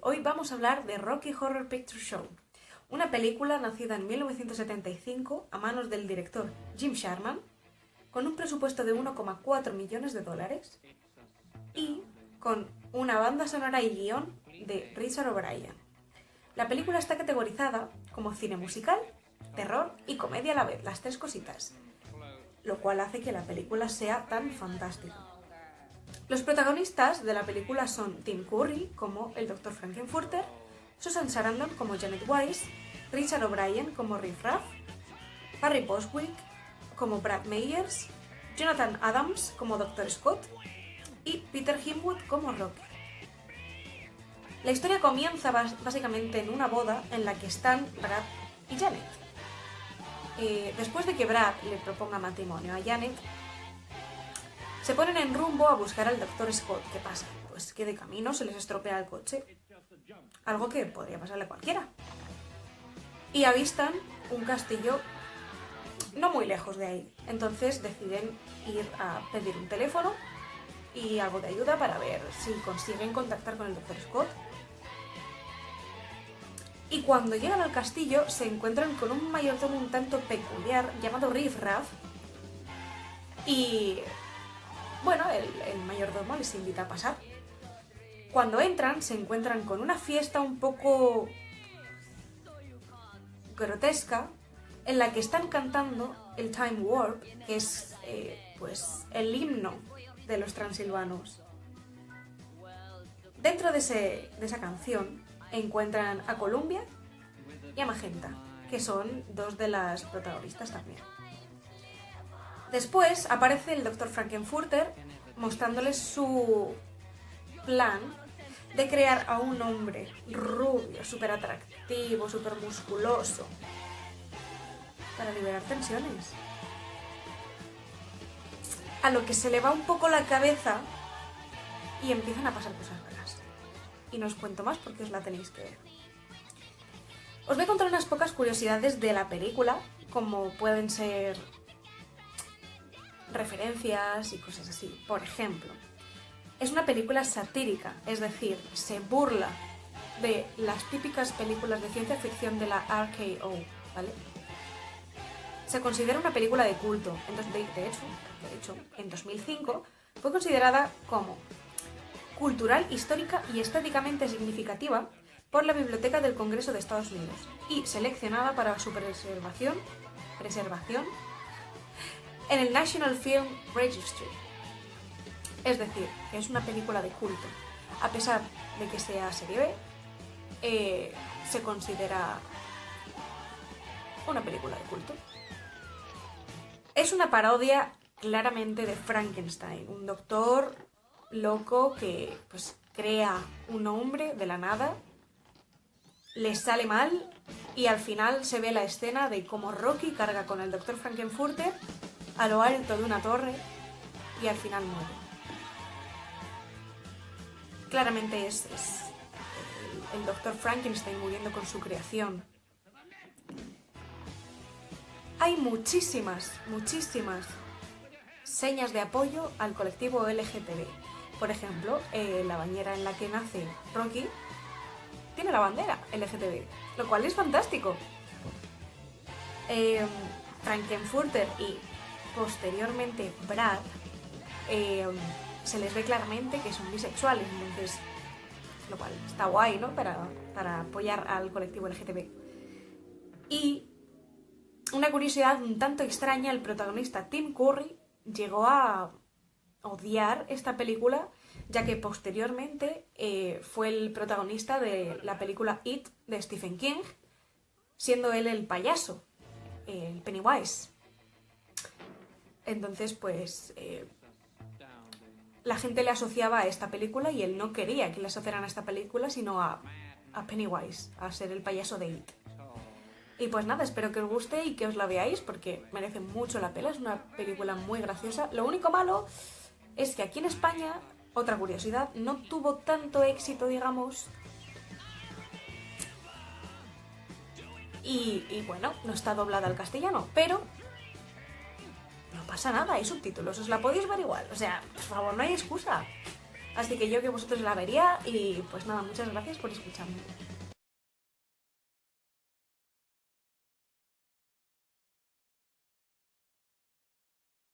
Hoy vamos a hablar de Rocky Horror Picture Show, una película nacida en 1975 a manos del director Jim Sharman, con un presupuesto de 1,4 millones de dólares y con una banda sonora y guion de Richard O'Brien. La película está categorizada como cine musical, terror y comedia a la vez, las tres cositas, lo cual hace que la película sea tan fantástica. Los protagonistas de la película son Tim Curry como el Dr. Frankenfurter, Susan Sarandon como Janet Weiss, Richard O'Brien como Riff Raff, Harry Boswick como Brad Meyers, Jonathan Adams como Dr. Scott y Peter Himwood como Rocky. La historia comienza básicamente en una boda en la que están Brad y Janet. Eh, después de que Brad le proponga matrimonio a Janet, se ponen en rumbo a buscar al Dr. Scott. ¿Qué pasa? Pues que de camino se les estropea el coche. Algo que podría pasarle a cualquiera. Y avistan un castillo no muy lejos de ahí. Entonces deciden ir a pedir un teléfono y algo de ayuda para ver si consiguen contactar con el Dr. Scott. Y cuando llegan al castillo se encuentran con un mayordomo un tanto peculiar llamado Riff Raff y bueno, el, mayordomo les invita a pasar. Cuando entran, se encuentran con una fiesta un poco grotesca en la que están cantando el Time Warp, que es eh, pues el himno de los transilvanos. Dentro de, de esa canción encuentran a Columbia y a Magenta, que son dos de las protagonistas también. Después aparece el Dr. Frankenfurter mostrándoles su plan de crear a un hombre rubio, súper atractivo, súper musculoso, para liberar tensiones. A lo que se le va un poco la cabeza y empiezan a pasar cosas raras. Y no os cuento más porque os la tenéis que ver. Os voy a contar unas pocas curiosidades de la película, como pueden ser referencias y cosas así. Por ejemplo, es una película satírica, es decir, se burla de las típicas películas de ciencia ficción de la RKO, ¿vale? Se considera una película de culto. De hecho, de hecho, en 2005 fue considerada como cultural, histórica y estéticamente significativa por la Biblioteca del Congreso de Estados Unidos y seleccionada para su preservación, preservación en el National Film Registry. Es decir, que es una película de culto. A pesar de que sea serie B, eh, se considera una película de culto. Es una parodia claramente de Frankenstein, un doctor loco que pues, crea un hombre de la nada, le sale mal y al final se ve la escena de cómo Rocky carga con el doctor Frankenfurter a lo alto de una torre y al final muere. Claramente es, el, doctor Frankenstein muriendo con su creación. Hay muchísimas, muchísimas señas de apoyo al colectivo LGTB. Por ejemplo, eh, la bañera en la que nace Rocky tiene la bandera LGTB, lo cual es fantástico. Eh, Frankenfurter y posteriormente Brad, eh, se les ve claramente que son bisexuales, entonces, lo cual está guay, ¿no? Para, para apoyar al colectivo LGTB. Y una curiosidad un tanto extraña, el protagonista Tim Curry llegó a odiar esta película, ya que posteriormente eh, fue el protagonista de la película It de Stephen King, siendo él el payaso, el Pennywise. Entonces, pues, eh, la gente le asociaba a esta película y él no quería que le asociaran a esta película, sino a, Pennywise, a ser el payaso de It. Y pues nada, espero que os guste y que os la veáis porque merece mucho la pena, es una película muy graciosa. Lo único malo es que aquí en España, otra curiosidad, no tuvo tanto éxito, digamos. Y, y bueno, no está doblada al castellano, pero pasa nada, hay subtítulos, os la podéis ver igual. O sea, por favor, no hay excusa. Así que yo que vosotros la vería y pues nada, muchas gracias por escucharme.